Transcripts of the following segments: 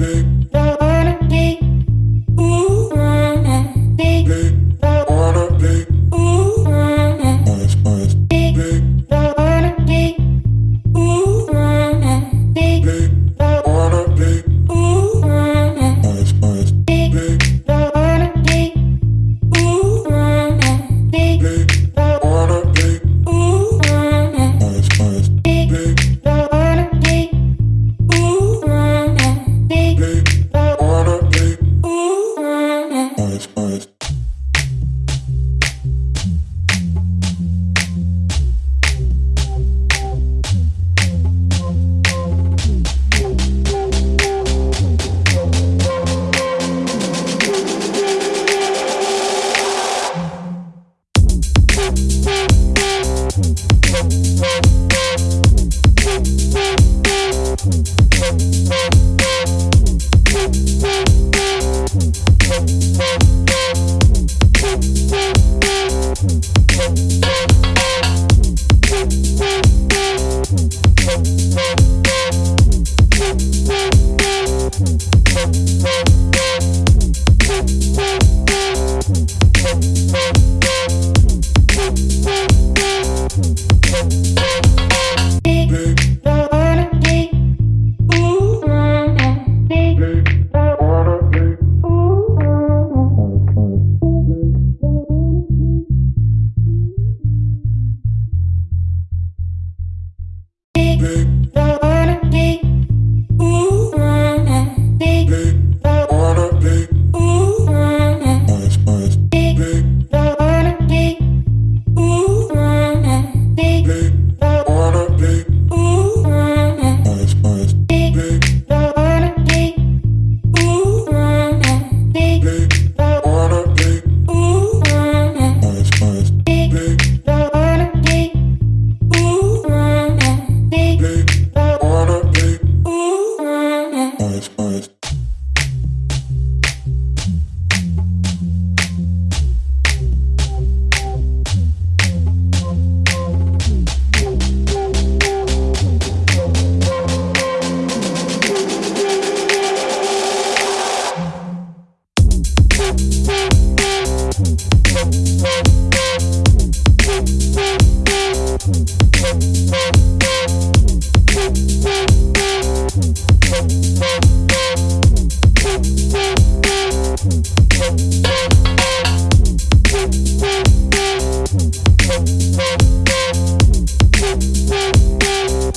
big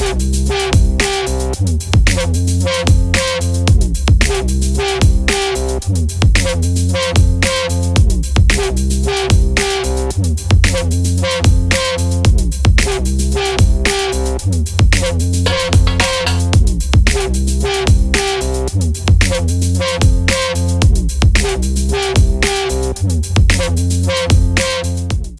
Thank